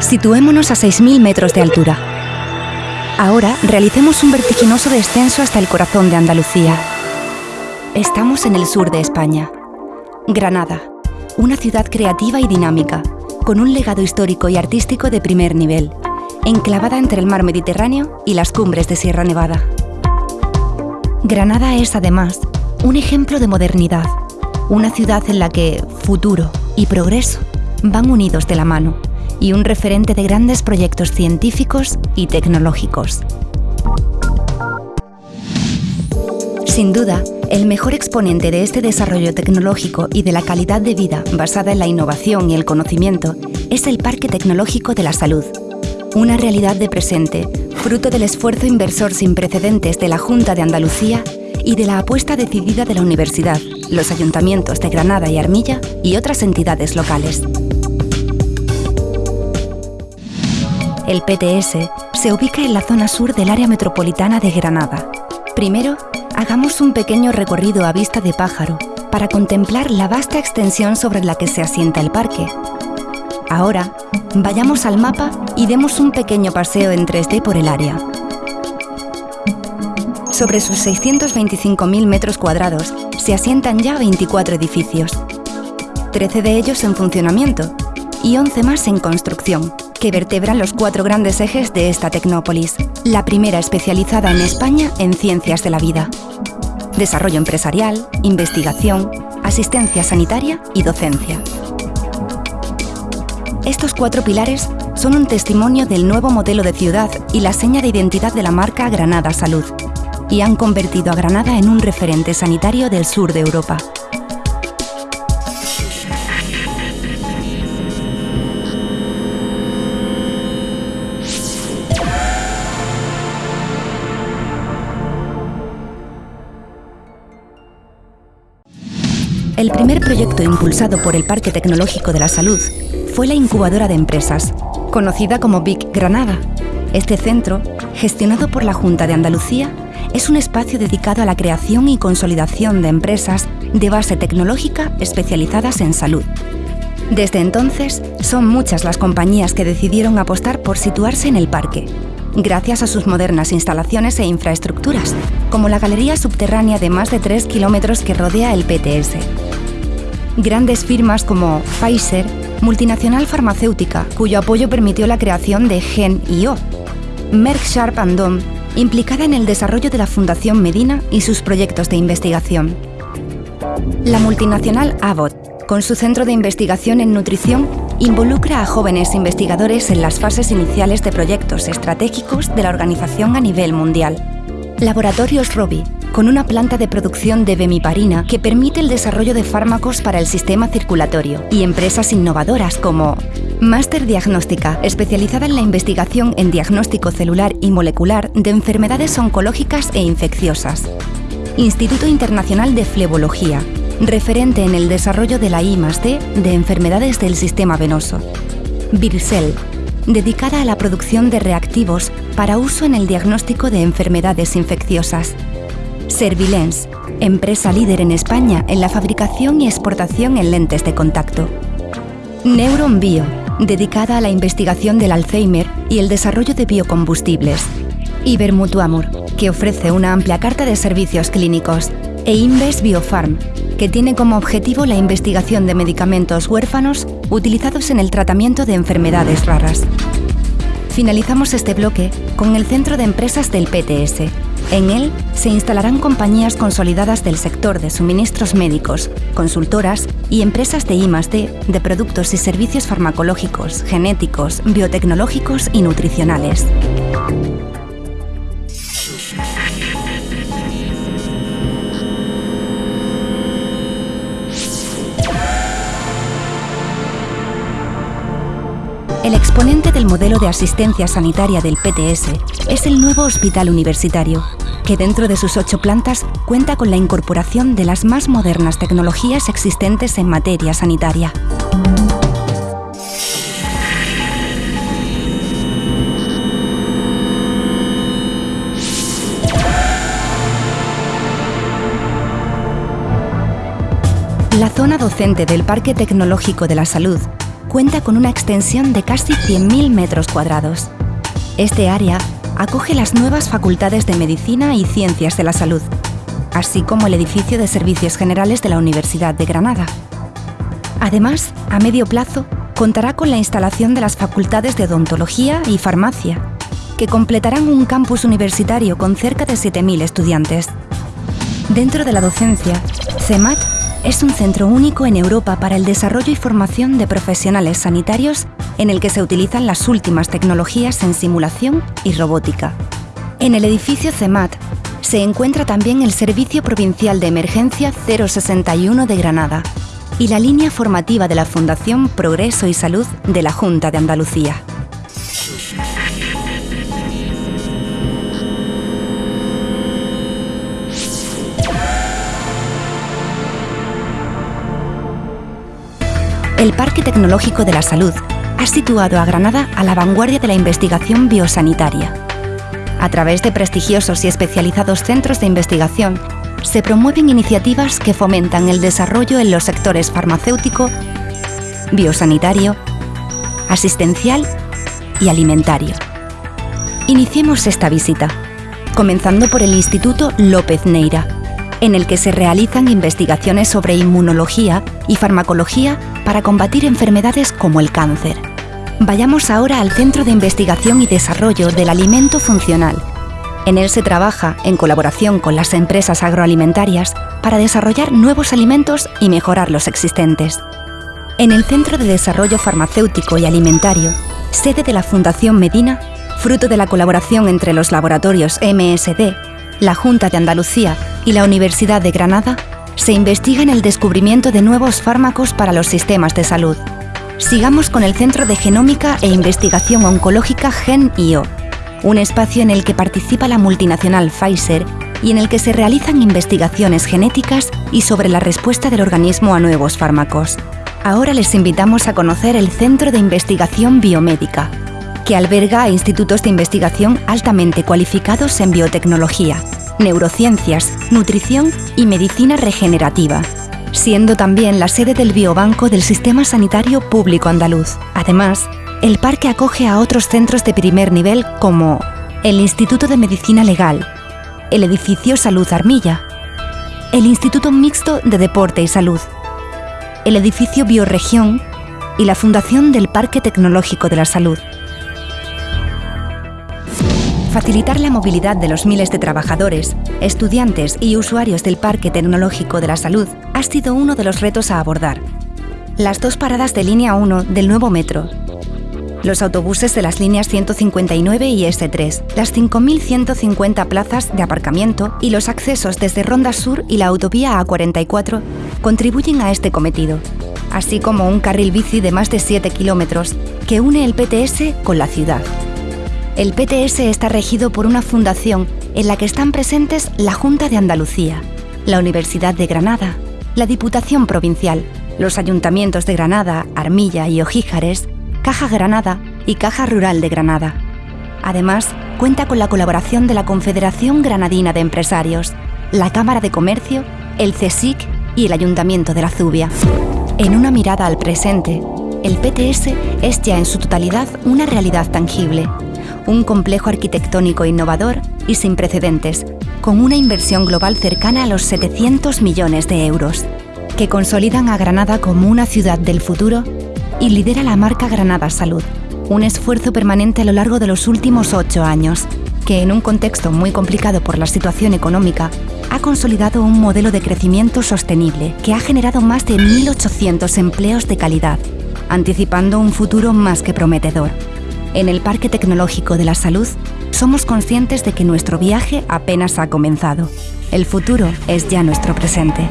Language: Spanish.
Situémonos a 6.000 metros de altura. Ahora realicemos un vertiginoso descenso hasta el corazón de Andalucía. Estamos en el sur de España. Granada, una ciudad creativa y dinámica, con un legado histórico y artístico de primer nivel, enclavada entre el mar Mediterráneo y las cumbres de Sierra Nevada. Granada es, además, un ejemplo de modernidad, una ciudad en la que futuro y progreso van unidos de la mano y un referente de grandes proyectos científicos y tecnológicos. Sin duda, el mejor exponente de este desarrollo tecnológico y de la calidad de vida basada en la innovación y el conocimiento es el Parque Tecnológico de la Salud, una realidad de presente, fruto del esfuerzo inversor sin precedentes de la Junta de Andalucía y de la apuesta decidida de la Universidad, los ayuntamientos de Granada y Armilla y otras entidades locales. El PTS se ubica en la zona sur del área metropolitana de Granada. Primero, hagamos un pequeño recorrido a vista de pájaro para contemplar la vasta extensión sobre la que se asienta el parque. Ahora, vayamos al mapa y demos un pequeño paseo en 3D por el área. Sobre sus 625.000 metros cuadrados se asientan ya 24 edificios, 13 de ellos en funcionamiento y 11 más en construcción que vertebran los cuatro grandes ejes de esta tecnópolis, la primera especializada en España en ciencias de la vida. Desarrollo empresarial, investigación, asistencia sanitaria y docencia. Estos cuatro pilares son un testimonio del nuevo modelo de ciudad y la seña de identidad de la marca Granada Salud, y han convertido a Granada en un referente sanitario del sur de Europa. El primer proyecto impulsado por el Parque Tecnológico de la Salud fue la incubadora de empresas, conocida como Big Granada. Este centro, gestionado por la Junta de Andalucía, es un espacio dedicado a la creación y consolidación de empresas de base tecnológica especializadas en salud. Desde entonces, son muchas las compañías que decidieron apostar por situarse en el parque, gracias a sus modernas instalaciones e infraestructuras, como la galería subterránea de más de 3 kilómetros que rodea el PTS, grandes firmas como Pfizer, multinacional farmacéutica, cuyo apoyo permitió la creación de Gen.io, Merck Sharp Dome, implicada en el desarrollo de la Fundación Medina y sus proyectos de investigación. La multinacional Abbott, con su centro de investigación en nutrición, involucra a jóvenes investigadores en las fases iniciales de proyectos estratégicos de la organización a nivel mundial. Laboratorios Robi, con una planta de producción de bemiparina que permite el desarrollo de fármacos para el sistema circulatorio, y empresas innovadoras como Master Diagnóstica, especializada en la investigación en diagnóstico celular y molecular de enfermedades oncológicas e infecciosas. Instituto Internacional de Flebología, referente en el desarrollo de la I+D de enfermedades del sistema venoso. Virsel, dedicada a la producción de reactivos para uso en el diagnóstico de enfermedades infecciosas. Servilens, empresa líder en España en la fabricación y exportación en lentes de contacto. Neuron Bio, dedicada a la investigación del Alzheimer y el desarrollo de biocombustibles. Ibermutuamur, que ofrece una amplia carta de servicios clínicos. E Inves Biofarm, que tiene como objetivo la investigación de medicamentos huérfanos utilizados en el tratamiento de enfermedades raras. Finalizamos este bloque con el Centro de Empresas del PTS, en él se instalarán compañías consolidadas del sector de suministros médicos, consultoras y empresas de I+D de productos y servicios farmacológicos, genéticos, biotecnológicos y nutricionales. El exponente del modelo de asistencia sanitaria del PTS es el nuevo hospital universitario, que dentro de sus ocho plantas cuenta con la incorporación de las más modernas tecnologías existentes en materia sanitaria. La zona docente del Parque Tecnológico de la Salud cuenta con una extensión de casi 100.000 metros cuadrados. Este área acoge las nuevas facultades de Medicina y Ciencias de la Salud, así como el edificio de Servicios Generales de la Universidad de Granada. Además, a medio plazo, contará con la instalación de las facultades de Odontología y Farmacia, que completarán un campus universitario con cerca de 7.000 estudiantes. Dentro de la docencia, CEMAT es un centro único en Europa para el desarrollo y formación de profesionales sanitarios en el que se utilizan las últimas tecnologías en simulación y robótica. En el edificio CEMAT se encuentra también el Servicio Provincial de Emergencia 061 de Granada y la línea formativa de la Fundación Progreso y Salud de la Junta de Andalucía. El Parque Tecnológico de la Salud ha situado a Granada a la vanguardia de la investigación biosanitaria. A través de prestigiosos y especializados centros de investigación, se promueven iniciativas que fomentan el desarrollo en los sectores farmacéutico, biosanitario, asistencial y alimentario. Iniciemos esta visita, comenzando por el Instituto López Neira, en el que se realizan investigaciones sobre inmunología y farmacología para combatir enfermedades como el cáncer. Vayamos ahora al Centro de Investigación y Desarrollo del Alimento Funcional. En él se trabaja en colaboración con las empresas agroalimentarias para desarrollar nuevos alimentos y mejorar los existentes. En el Centro de Desarrollo Farmacéutico y Alimentario, sede de la Fundación Medina, fruto de la colaboración entre los laboratorios MSD, la Junta de Andalucía y la Universidad de Granada, se investiga en el descubrimiento de nuevos fármacos para los sistemas de salud. Sigamos con el Centro de Genómica e Investigación Oncológica GenIO, un espacio en el que participa la multinacional Pfizer y en el que se realizan investigaciones genéticas y sobre la respuesta del organismo a nuevos fármacos. Ahora les invitamos a conocer el Centro de Investigación Biomédica, que alberga institutos de investigación altamente cualificados en biotecnología, neurociencias, nutrición y medicina regenerativa, siendo también la sede del Biobanco del Sistema Sanitario Público Andaluz. Además, el parque acoge a otros centros de primer nivel como el Instituto de Medicina Legal, el Edificio Salud Armilla, el Instituto Mixto de Deporte y Salud, el Edificio Bioregión y la Fundación del Parque Tecnológico de la Salud. Facilitar la movilidad de los miles de trabajadores, estudiantes y usuarios del Parque Tecnológico de la Salud ha sido uno de los retos a abordar. Las dos paradas de línea 1 del nuevo metro, los autobuses de las líneas 159 y S3, las 5.150 plazas de aparcamiento y los accesos desde Ronda Sur y la autovía A44 contribuyen a este cometido, así como un carril bici de más de 7 kilómetros que une el PTS con la ciudad. El PTS está regido por una fundación en la que están presentes la Junta de Andalucía, la Universidad de Granada, la Diputación Provincial, los ayuntamientos de Granada, Armilla y Ojíjares, Caja Granada y Caja Rural de Granada. Además, cuenta con la colaboración de la Confederación Granadina de Empresarios, la Cámara de Comercio, el CSIC y el Ayuntamiento de la Zubia. En una mirada al presente, el PTS es ya en su totalidad una realidad tangible un complejo arquitectónico innovador y sin precedentes, con una inversión global cercana a los 700 millones de euros, que consolidan a Granada como una ciudad del futuro y lidera la marca Granada Salud, un esfuerzo permanente a lo largo de los últimos ocho años, que en un contexto muy complicado por la situación económica, ha consolidado un modelo de crecimiento sostenible que ha generado más de 1.800 empleos de calidad, anticipando un futuro más que prometedor. En el Parque Tecnológico de la Salud somos conscientes de que nuestro viaje apenas ha comenzado. El futuro es ya nuestro presente.